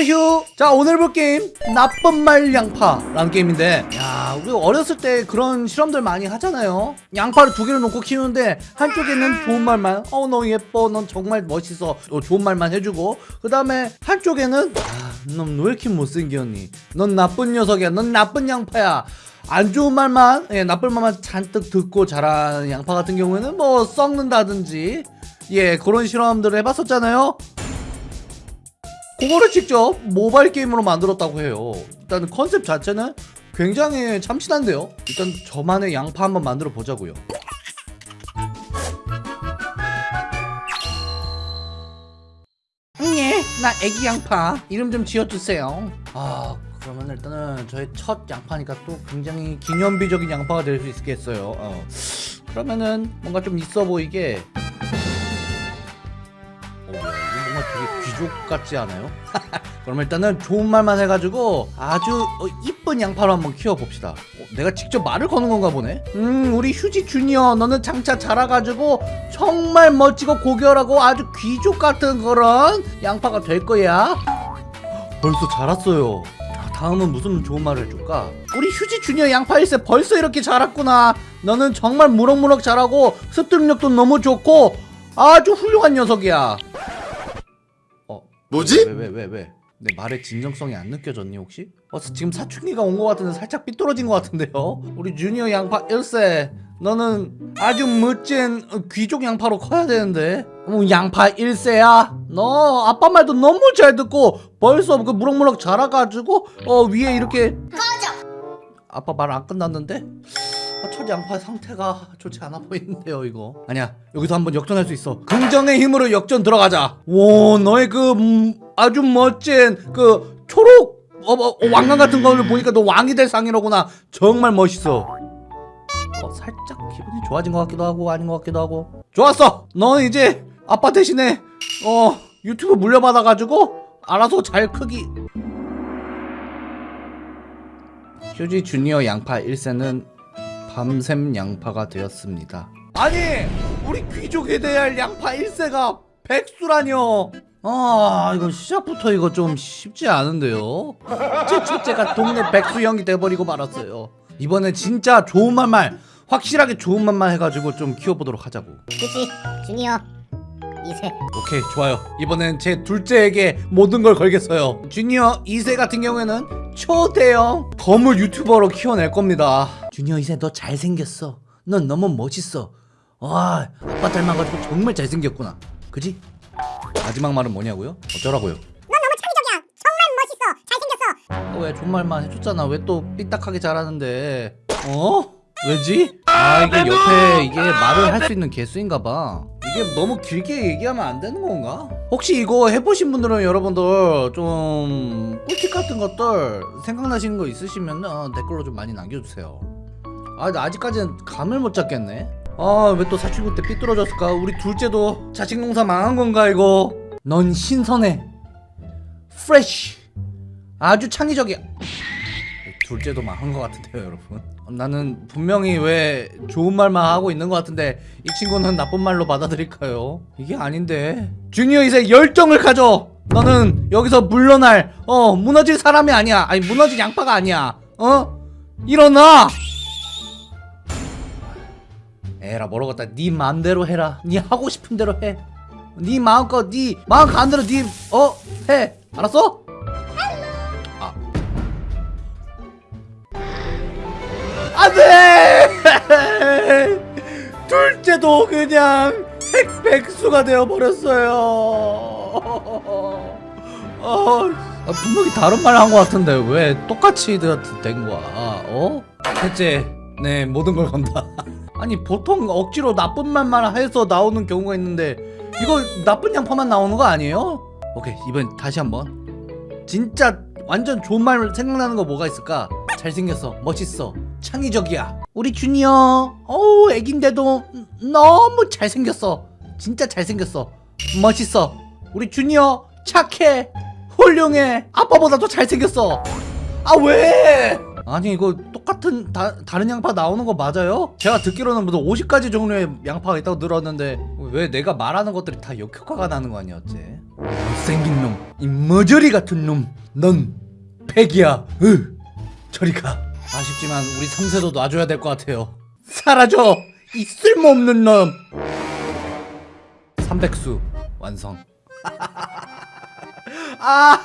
허휴. 자 오늘 볼 게임 나쁜 말 양파라는 게임인데 야 우리 어렸을 때 그런 실험들 많이 하잖아요. 양파를 두 개를 놓고 키우는데 한쪽에는 좋은 말만 어 너 예뻐 넌 정말 멋있어 어, 좋은 말만 해주고 그 다음에 한쪽에는 아넌 왜 이렇게 못생겼니? 넌 나쁜 녀석이야 넌 나쁜 양파야. 안 좋은 말만 예, 나쁜 말만 잔뜩 듣고 자란 양파 같은 경우에는 뭐 썩는다든지 예 그런 실험들을 해봤었잖아요 그거를 직접 모바일 게임으로 만들었다고 해요. 일단 컨셉 자체는 굉장히 참신한데요. 일단 저만의 양파 한번 만들어 보자고요. 예, 나 애기 양파 이름 좀 지어주세요. 아, 그러면 일단은 저의 첫 양파니까 또 굉장히 기념비적인 양파가 될 수 있겠어요. 어. 그러면은 뭔가 좀 있어 보이게 가 되게 귀족 같지 않아요? 그럼 일단은 좋은 말만 해가지고 아주 어, 이쁜 양파로 한번 키워봅시다. 어, 내가 직접 말을 거는 건가 보네? 음 우리 휴지 주니어 너는 장차 자라가지고 정말 멋지고 고결하고 아주 귀족 같은 그런 양파가 될 거야. 벌써 자랐어요. 자, 다음은 무슨 좋은 말을 해줄까? 우리 휴지 주니어 양파 일세 벌써 이렇게 자랐구나. 너는 정말 무럭무럭 자라고 습득력도 너무 좋고 아주 훌륭한 녀석이야. 어 뭐지? 왜왜 왜 왜? 내 말의 진정성이 안 느껴졌니 혹시? 어 지금 사춘기가 온 것 같은데 살짝 삐뚤어진 것 같은데요? 우리 주니어 양파 1세 너는 아주 멋진 귀족 양파로 커야 되는데 어, 양파 1세야? 너 아빠 말도 너무 잘 듣고 벌써 그 무럭무럭 자라가지고 어 위에 이렇게 아빠 말 안 끝났는데? 양파 상태가 좋지 않아 보이는데요 이거. 아니야 여기서 한번 역전할 수 있어. 긍정의 힘으로 역전 들어가자. 오 너의 그 음, 아주 멋진 그 초록 어, 어, 어, 왕관 같은 거를 보니까 너 왕이 될 상이로구나. 정말 멋있어. 어, 살짝 기분이 좋아진 것 같기도 하고 아닌 것 같기도 하고. 좋았어! 너는 이제 아빠 대신에 어 유튜브 물려받아가지고 알아서 잘 크기. 휴지 주니어 양파 1세는 밤샘 양파가 되었습니다. 아니 우리 귀족에 대할 양파 1세가 백수라뇨. 아 이거 시작부터 이거 좀 쉽지 않은데요. 제 첫째가 동네 백수 형이 돼버리고 말았어요. 이번엔 진짜 좋은 말말 확실하게 좋은 말만 해가지고 좀 키워보도록 하자고. 그치 주니어 2세 오케이 좋아요 이번엔 제 둘째에게 모든 걸 걸겠어요 주니어 2세 같은 경우에는 초대형 거물 유튜버로 키워낼 겁니다 주니어 2세 너 잘생겼어 넌 너무 멋있어 와 아빠 닮아가지고 정말 잘생겼구나 그지? 마지막 말은 뭐냐고요? 어쩌라고요? 넌 너무 창의적이야 정말 멋있어 잘생겼어 어, 왜 존말만 해줬잖아 왜 또 삐딱하게 잘하는데 어? 왜지? 아 이게 옆에 이게 말을 할 수 있는 개수인가봐 이게 너무 길게 얘기하면 안 되는 건가? 혹시 이거 해보신 분들은 여러분들 좀 꿀팁 같은 것들 생각나시는 거 있으시면 은 댓글로 좀 많이 남겨주세요 아 근데 아직까지는 감을 못 잡겠네. 아 왜 또 사춘기 때 삐뚤어졌을까? 우리 둘째도 자식 농사 망한 건가 이거? 넌 신선해. 프레쉬 아주 창의적이야 둘째도 망한 것 같은데요 여러분? 나는 분명히 왜 좋은 말만 하고 있는 것 같은데 이 친구는 나쁜 말로 받아들일까요? 이게 아닌데. 주니어 이제 열정을 가져. 너는 여기서 물러날. 어 무너질 사람이 아니야. 아니 무너질 양파가 아니야. 어? 일어나 에라 모르겠다? 네 맘대로 해라. 네 하고 싶은 대로 해네 마음껏 네 마음 가는 대로 네 어 해. 알았어? 아. 안돼! 둘째도 그냥 핵백수가 되어버렸어요. 어, 아, 분명히 다른 말 한 것 같은데 왜 똑같이 된 거야? 어? 셋째 네 모든 걸 건다 아니 보통 억지로 나쁜 말만 해서 나오는 경우가 있는데 이거 나쁜 양파만 나오는 거 아니에요? 오케이 이번 다시 한번. 진짜 완전 좋은 말 생각나는 거 뭐가 있을까? 잘생겼어 멋있어 창의적이야. 우리 주니어 어우 애긴데도 너무 잘생겼어. 진짜 잘생겼어. 멋있어. 우리 주니어 착해. 훌륭해. 아빠보다 더 잘생겼어. 아 왜? 아니 이거 똑같은 다, 다른 양파 나오는 거 맞아요? 제가 듣기로는 무슨 50가지 종류의 양파가 있다고 들었는데 왜 내가 말하는 것들이 다 역효과가 나는 거 아니야 어째? 생긴 놈, 이 머저리 같은 놈, 넌 팩이야. 으, 저리 가. 아쉽지만 우리 3세도 놔줘야 될 것 같아요. 사라져, 이 쓸모없는 놈. 3백수 완성. 아,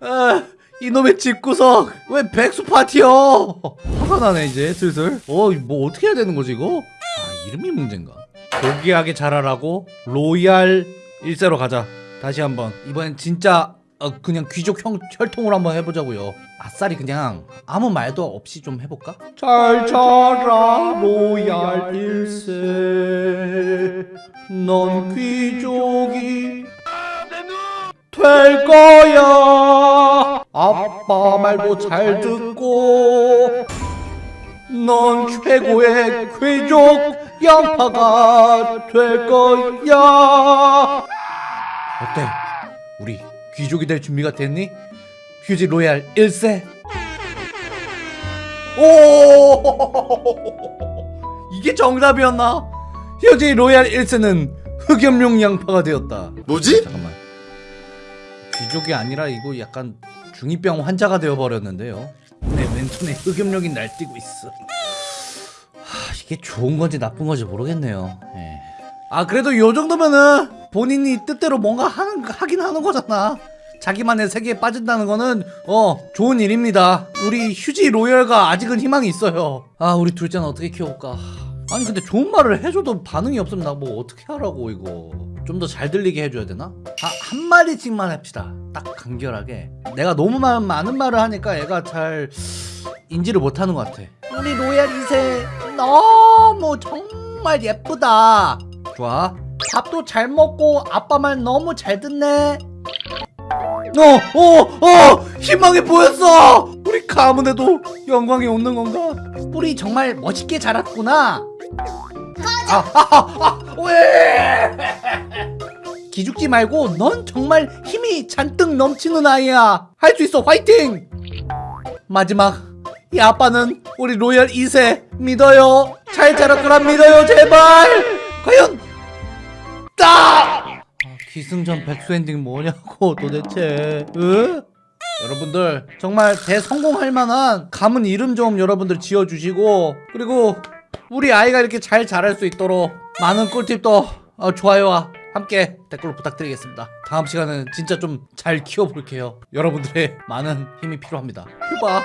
아, 이놈의 집구석 왜 백수 파티요? 화가 나네 이제 슬슬. 어, 뭐 어떻게 해야 되는 거지 이거? 아, 이름이 문제인가? 고귀하게 자라라고 로얄 1세로 가자. 다시 한번 이번엔 진짜 어, 그냥 귀족 형 혈통으로 한번 해보자고요. 아싸리 그냥 아무 말도 없이 좀 해볼까? 잘 자라 로얄 1세 넌 귀족이 될 거야. 아빠 말도 잘 듣고 넌 최고의 귀족 양파가 될 거야. 어때? 우리 귀족이 될 준비가 됐니? 휴지 로얄 1세? 오! 이게 정답이었나? 휴지 로얄 1세는 흑염룡 양파가 되었다. 뭐지? 잠깐만 귀족이 아니라 이거 약간 중이병 환자가 되어버렸는데요. 내 왼손에 흑염룡이 날뛰고 있어. 하, 이게 좋은 건지 나쁜 건지 모르겠네요. 예. 아 그래도 요 정도면은 본인이 뜻대로 뭔가 하는, 하긴 하는 거잖아. 자기만의 세계에 빠진다는 거는 어 좋은 일입니다. 우리 휴지 로열가 아직은 희망이 있어요. 아 우리 둘째는 어떻게 키워볼까 아니 근데 좋은 말을 해줘도 반응이 없으면 나 뭐 어떻게 하라고 이거 좀 더 잘 들리게 해줘야 되나? 아, 한 마디씩만 합시다 딱 간결하게 내가 너무 마- 많은 말을 하니까 애가 잘 인지를 못하는 것 같아 우리 로얄 2세 너무 정말 예쁘다 좋아 밥도 잘 먹고 아빠 말 너무 잘 듣네 어, 어, 어, 희망이 보였어. 우리 가문에도 영광이 오는 건가? 뿌리 정말 멋있게 자랐구나. 아, 아, 아, 아, 왜? 기죽지 말고 넌 정말 힘이 잔뜩 넘치는 아이야. 할 수 있어, 화이팅! 마지막, 이 아빠는 우리 로얄 2세 믿어요. 잘 자랄 거라 믿어요, 제발. 과연 딱! 아, 기승전 백수 엔딩 뭐냐고 도대체 으? 여러분들 정말 대성공할 만한 가문 이름 좀 여러분들 지어주시고 그리고 우리 아이가 이렇게 잘 자랄 수 있도록 많은 꿀팁도 어, 좋아요와 함께 댓글로 부탁드리겠습니다. 다음 시간은 진짜 좀 잘 키워볼게요. 여러분들의 많은 힘이 필요합니다. 휴바